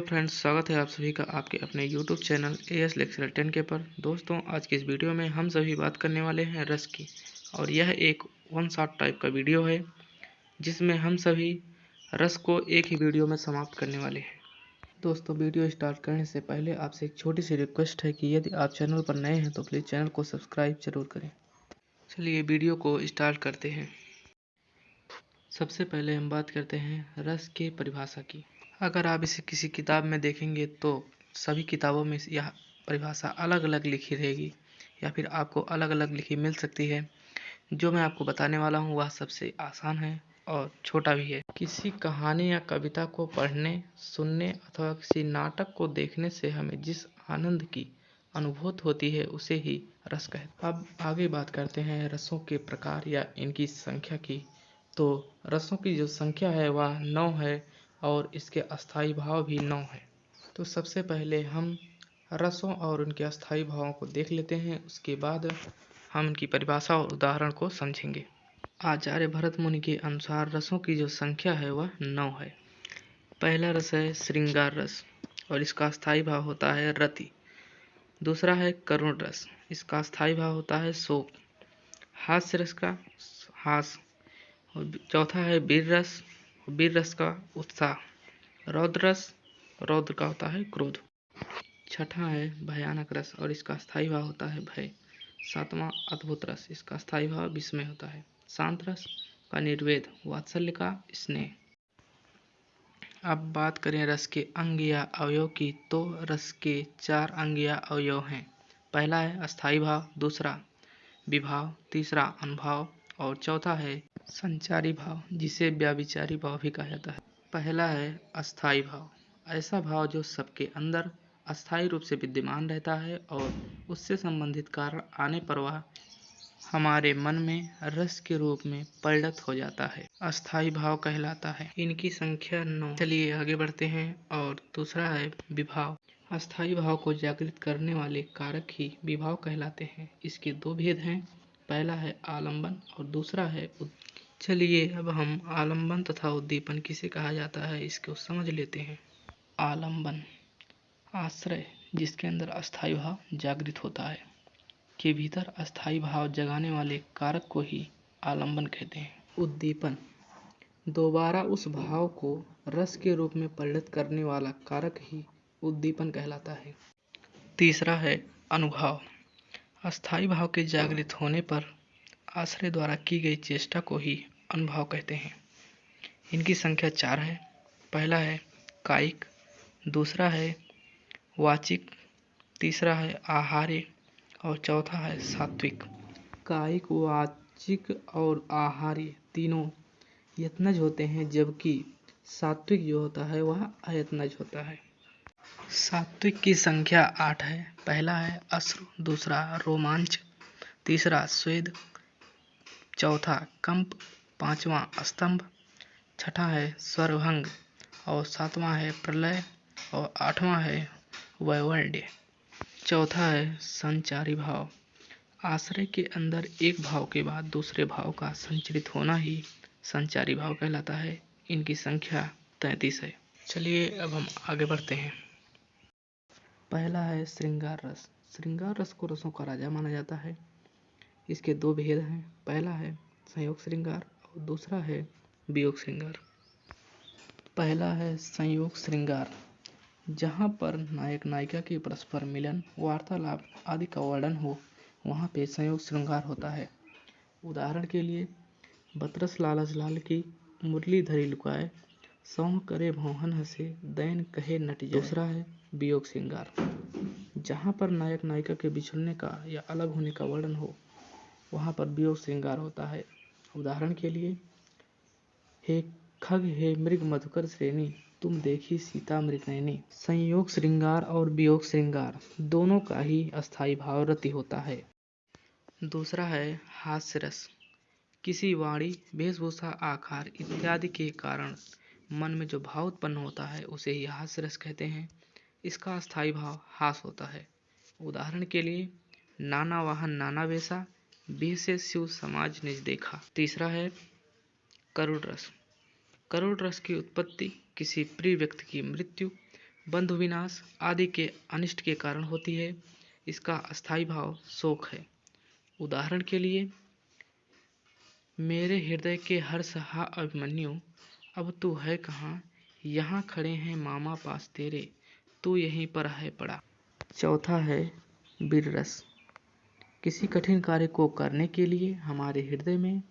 Hello friends, स्वागत है आप सभी का आपके अपने YouTube channel A S lecture ten के पर। दोस्तों, आज की इस वीडियो में हम सभी बात करने वाले हैं रस की, और यह एक वन शॉट टाइप का वीडियो है, जिसमें हम सभी रस को एक ही वीडियो में समाप्त करने वाले हैं। दोस्तों, वीडियो स्टार्ट करने से पहले आपसे एक छोटी सी रिक्वेस्ट है कि यदि आप चैनल पर नए हैं तो प्लीज़ चैनल को सब्सक्राइब ज़रूर करें। चलिए वीडियो को स्टार्ट करते हैं। सबसे पहले हम बात करते हैं रस के परिभाषा की। अगर आप इसे किसी किताब में देखेंगे तो सभी किताबों में यह परिभाषा अलग अलग लिखी रहेगी, या फिर आपको अलग अलग लिखी मिल सकती है। जो मैं आपको बताने वाला हूँ, वह सबसे आसान है और छोटा भी है। किसी कहानी या कविता को पढ़ने, सुनने अथवा किसी नाटक को देखने से हमें जिस आनंद की अनुभूत होती है, उसे ही रस कहते अब आगे बात करते हैं रसों के प्रकार या इनकी संख्या की। तो रसों की जो संख्या है, वह नौ है। और इसके अस्थाई भाव भी नौ हैं। तो सबसे पहले हम रसों और उनके अस्थाई भावों को देख लेते हैं। उसके बाद हम इनकी परिभाषा और उदाहरण को समझेंगे। आचार्य भरत मुनि के अनुसार रसों की जो संख्या है वह नौ है। पहला रस है श्रृंगार रस और इसका स्थायी भाव होता है रति। दूसरा है करुण रस, इसका स्थायी भाव होता है शोक। हास्य रस का हास और चौथा है वीर रस वीर रस का उत्साह। रौद्र रस रौद्र का होता है क्रोध। छठा है भयानक रस और इसका स्थायी भाव होता है भय। सातवां अद्भुत रस, इसका स्थायी भाव विस्मय होता है। शांत रस का निर्वेद, वात्सल्य का स्नेह। अब बात करें रस के अंग या अवयव की तो रस के चार अंग या अवयव हैं। पहला है अस्थाई भाव, दूसरा विभाव, तीसरा अनुभाव और चौथा है संचारी भाव, जिसे व्याविचारी भाव भी कहा जाता है। पहला है अस्थाई भाव। ऐसा भाव जो सबके अंदर अस्थायी रूप से विद्यमान रहता है और उससे संबंधित कारण आने पर वह हमारे मन में रस के रूप में परिणत हो जाता है। अस्थाई भाव कहलाता है। इनकी संख्या नौ। चलिए आगे बढ़ते हैं और दूसरा है विभाव। अस्थाई भाव को जागृत करने वाले कारक ही विभाव कहलाते हैं। इसके दो भेद हैं। पहला है आलंबन और दूसरा है चलिए अब हम आलंबन तथा उद्दीपन किसे कहा जाता है, इसको समझ लेते हैं। आलंबन, आश्रय, जिसके अंदर अस्थाई भाव जागृत होता है। के भीतर अस्थाई भाव जगाने वाले कारक को ही आलंबन कहते हैं। उद्दीपन, दोबारा उस भाव को रस के रूप में परिणत करने वाला कारक ही उद्दीपन कहलाता है। तीसरा है अनुभाव अस्थाई भाव के जागृत होने पर आश्रय द्वारा की गई चेष्टा को ही अनुभव कहते हैं। इनकी संख्या चार है। पहला है कायिक दूसरा है वाचिक तीसरा है आहार्य और चौथा है सात्विक। कायिक वाचिक और आहार्य तीनों यत्नज होते हैं जबकि सात्विक जो होता है वह अयत्नज होता है। सात्विक की संख्या आठ है। पहला है अश्रु दूसरा रोमांच तीसरा स्वेद चौथा कंप, पांचवा स्तंभ, छठा है स्वरभंग और सातवां है प्रलय, और आठवां है वैवर्ण्य। चौथा है संचारी भाव। आश्रय के अंदर एक भाव के बाद दूसरे भाव का संचरित होना ही संचारी भाव कहलाता है। इनकी संख्या तैंतीस है। चलिए अब हम आगे बढ़ते हैं। पहला है श्रृंगार रस श्रृंगार रस को रसों का राजा माना जाता है। इसके दो भेद हैं। पहला है संयोग श्रृंगार और दूसरा है वियोग श्रृंगार। पहला है संयोग श्रृंगार, जहाँ पर नायक नायिका के परस्पर मिलन, वार्तालाप आदि का वर्णन हो, वहाँ पे संयोग श्रृंगार होता है। उदाहरण के लिए, बतरस लालच लाल की मुरली धरी लुकाए, सौह करे भौहन हसे, दैन कहे नट दूसरा है वियोग श्रृंगार, जहाँ पर नायक नायिका के बिछड़ने का या अलग होने का वर्णन हो वहाँ पर वियोग श्रृंगार होता है। उदाहरण के लिए, हे खग, हे मृग, मधुकर श्रेणी, तुम देखी सीता मृगनयनी संयोग श्रृंगार और वियोग श्रृंगार, दोनों का ही अस्थाई भाव रति होता है। दूसरा है हास्य रस किसी वाणी, वेशभूषा, आकार इत्यादि के कारण मन में जो भाव उत्पन्न होता है, उसे ही हास्य रस कहते हैं। इसका स्थायी भाव हास होता है। उदाहरण के लिए, नाना वाहन, नाना वेशा से शिव समाज ने देखा। तीसरा है करुण रस। करुण रस की उत्पत्ति किसी प्रिय व्यक्ति की मृत्यु, बंधु विनाश आदि के अनिष्ट के कारण होती है। इसका अस्थाई भाव शोक है। उदाहरण के लिए, मेरे हृदय के हर सहा अभिमन्यु, अब तू है कहाँ? यहाँ खड़े हैं मामा पास तेरे, तू यहीं पर है पड़ा। चौथा है वीर रस किसी कठिन कार्य को करने के लिए हमारे हृदय में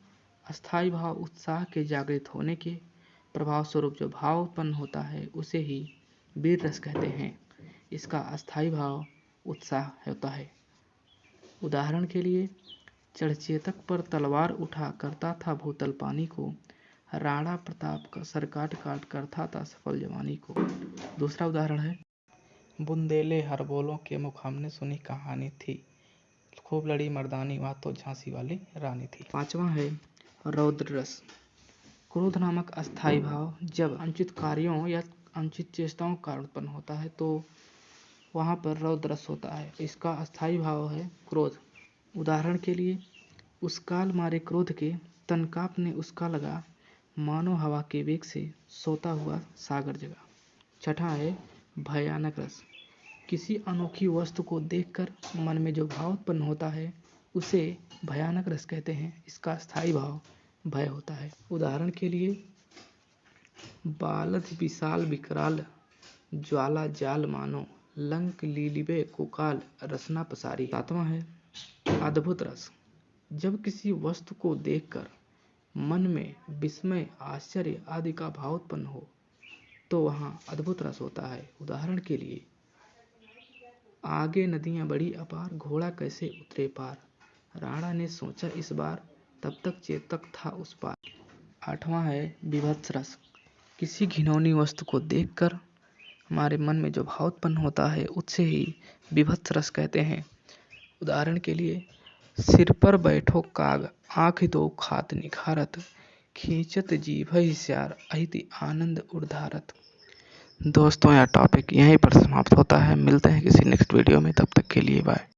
अस्थाई भाव, उत्साह के जागृत होने के प्रभाव स्वरूप जो भाव उत्पन्न होता है, उसे ही वीर रस कहते हैं। इसका अस्थाई भाव उत्साह होता है। उदाहरण के लिए चढ़चेतक पर तलवार उठा करता था भूतल पानी को, राणा प्रताप का सर काट काट करता था सफल जवानी को। दूसरा उदाहरण है, बुंदेले हरबोलों के मुख हमने सुनी कहानी थी। खूब लड़ी मर्दानी वह तो झांसी वाली रानी थी। पांचवा है रौद्र रस क्रोध नामक अस्थाई भाव। जब अनुचित कार्यों या अनुचित चेष्टाओं का उत्पन्न होता है तो वहाँ पर रौद्र रस होता है। इसका अस्थाई भाव है क्रोध। उदाहरण के लिए उस काल मारे क्रोध के तनकाप ने उसका लगा मानो हवा के वेग से सोता हुआ सागर जगा छठा है भयानक रस। किसी अनोखी वस्तु को देखकर मन में जो भाव उत्पन्न होता है, उसे भयानक रस कहते हैं। इसका स्थायी भाव भय होता है। उदाहरण के लिए, बालद विशाल विकराल ज्वाला जाल मानो, लंक लीलिबे कुकाल रसना पसारी। सातवां है, अद्भुत रस। जब किसी वस्तु को देखकर मन में विस्मय, आश्चर्य आदि का भाव उत्पन्न हो तो वहाँ अद्भुत रस होता है। उदाहरण के लिए आगे नदियाँ बड़ी अपार, घोड़ा कैसे उतरे पार? राणा ने सोचा इस बार तब तक चेतक था उस पार। आठवां है विभत्स रस। किसी घिनौनी वस्तु को देखकर हमारे मन में जो भाव उत्पन्न होता है, उससे ही विभत्स रस कहते हैं। उदाहरण के लिए, सिर पर बैठो काग, आँख दो खात निखारत, खींचत जीभ श्यार अहिति आनंद उर्धारत। दोस्तों, यह टॉपिक यहीं पर समाप्त होता है। मिलते हैं किसी नेक्स्ट वीडियो में। तब तक के लिए बाय